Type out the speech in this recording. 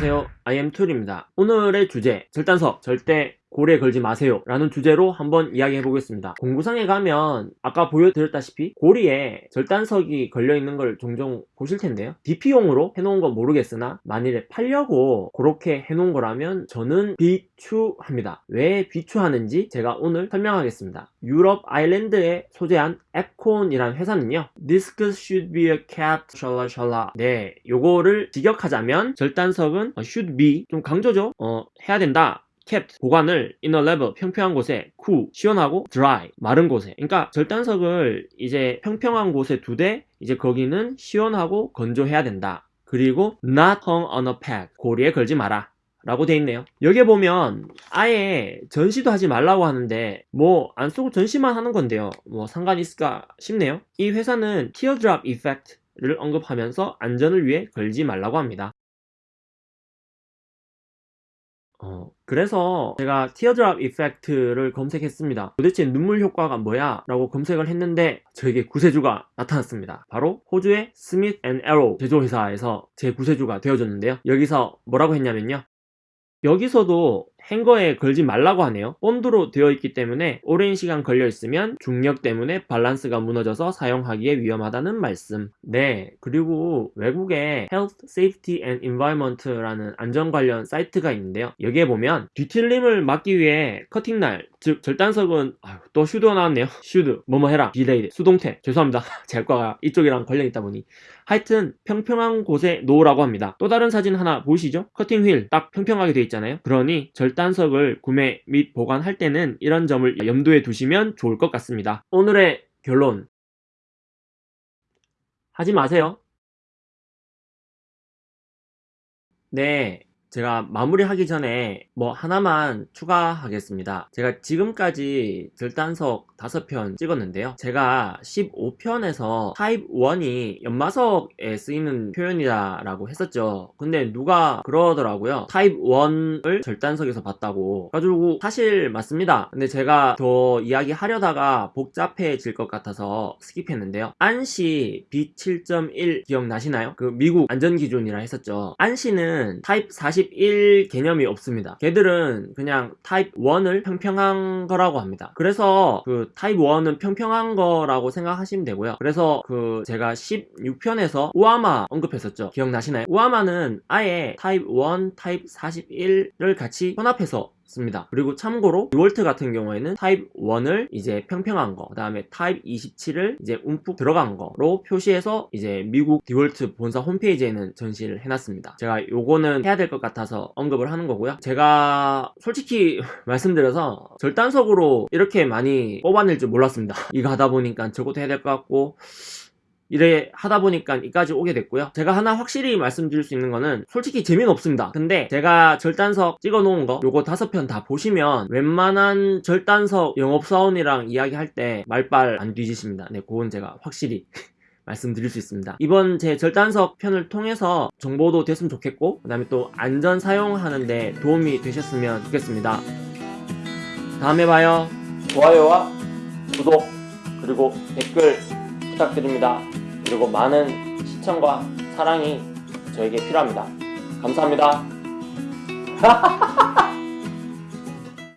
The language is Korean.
안녕하세요. IM툴입니다. 오늘의 주제 절단석 절대 고리에 걸지 마세요. 라는 주제로 한번 이야기해 보겠습니다. 공구상에 가면 아까 보여드렸다시피 고리에 절단석이 걸려있는 걸 종종 보실 텐데요. DP용으로 해놓은 건 모르겠으나 만일에 팔려고 그렇게 해놓은 거라면 저는 비추합니다. 왜 비추하는지 제가 오늘 설명하겠습니다. 유럽 아일랜드에 소재한 에콘이라는 회사는요. This should be a cat 샬라샬라 네 요거를 직역하자면 절단석은 should be 좀 강조죠. 어 해야 된다 kept 보관을 in a level 평평한 곳에 cool 시원하고 dry 마른 곳에. 그러니까 절단석을 이제 평평한 곳에 두되 이제 거기는 시원하고 건조해야 된다. 그리고 not hung on a peg 고리에 걸지 마라. 라고 돼 있네요. 여기에 보면 아예 전시도 하지 말라고 하는데 뭐 안 쓰고 전시만 하는 건데요. 뭐 상관이 있을까 싶네요. 이 회사는 teardrop effect를 언급하면서 안전을 위해 걸지 말라고 합니다 어, 그래서 제가 teardrop effect를 검색했습니다. 도대체 눈물 효과가 뭐야? 라고 검색을 했는데 저에게 구세주가 나타났습니다. 바로 호주의 스미트 앤 에로 제조회사에서 제 구세주가 되어줬는데요. 여기서 뭐라고 했냐면요. 여기서도 행거에 걸지 말라고 하네요. 본드로 되어 있기 때문에 오랜 시간 걸려 있으면 중력 때문에 밸런스가 무너져서 사용하기에 위험하다는 말씀. 네 그리고 외국에 Health, Safety and Environment라는 안전 관련 사이트가 있는데요. 여기에 보면 뒤틀림을 막기 위해 커팅날 즉 절단석은 아유, 또 should가 나왔네요. should 뭐뭐 해라. be laid 수동태. 죄송합니다. 제 과가 이쪽이랑 관련 있다 보니. 하여튼 평평한 곳에 놓으라고 합니다. 또 다른 사진 하나 보이시죠? cutting wheel 딱 평평하게 되어 있잖아요. 그러니 절단석을 구매 및 보관할 때는 이런 점을 염두에 두시면 좋을 것 같습니다. 오늘의 결론. 하지 마세요. 네 제가 마무리하기 전에 뭐 하나만 추가하겠습니다. 제가 지금까지 절단석 5편 찍었는데요. 제가 15편에서 타입 1이 연마석에 쓰이는 표현이다 라고 했었죠. 근데 누가 그러더라고요. 타입 1을 절단석에서 봤다고. 가지고 사실 맞습니다. 근데 제가 더 이야기하려다가 복잡해질 것 같아서 skip했는데요. ANSI B7.1 기억나시나요? 그 미국 안전기준이라 했었죠. ANSI는 타입 40 41 개념이 없습니다. 걔들은 그냥 타입 1을 평평한 거라고 합니다. 그래서 그 타입 1은 평평한 거라고 생각하시면 되고요. 그래서 그 제가 16편에서 UAMA 언급했었죠. 기억나시나요? UAMA는 아예 타입 1, 타입 41을 같이 혼합해서 습니다 그리고 참고로 디월트 같은 경우에는 타입 1을 이제 평평한 거, 그 다음에 타입 27을 이제 움푹 들어간 거로 표시해서 이제 미국 디월트 본사 홈페이지에는 전시를 해놨습니다. 제가 요거는 해야 될 것 같아서 언급을 하는 거고요. 제가 솔직히 말씀드려서 절단석으로 이렇게 많이 뽑아낼 줄 몰랐습니다. 이거 하다 보니까 저것도 해야 될 것 같고 이래 하다 보니까 이까지 오게 됐고요. 제가 하나 확실히 말씀드릴 수 있는 거는 솔직히 재미는 없습니다. 근데 제가 절단석 찍어 놓은 거 요거 다섯 편 다 보시면 웬만한 절단석 영업사원이랑 이야기할 때 말빨 안 뒤지십니다. 네 그건 제가 확실히 말씀드릴 수 있습니다. 이번 제 절단석 편을 통해서 정보도 됐으면 좋겠고 그 다음에 또 안전 사용하는데 도움이 되셨으면 좋겠습니다. 다음에 봐요. 좋아요와 구독 그리고 댓글 부탁드립니다 그리고 많은 시청과 사랑이 저에게 필요합니다. 감사합니다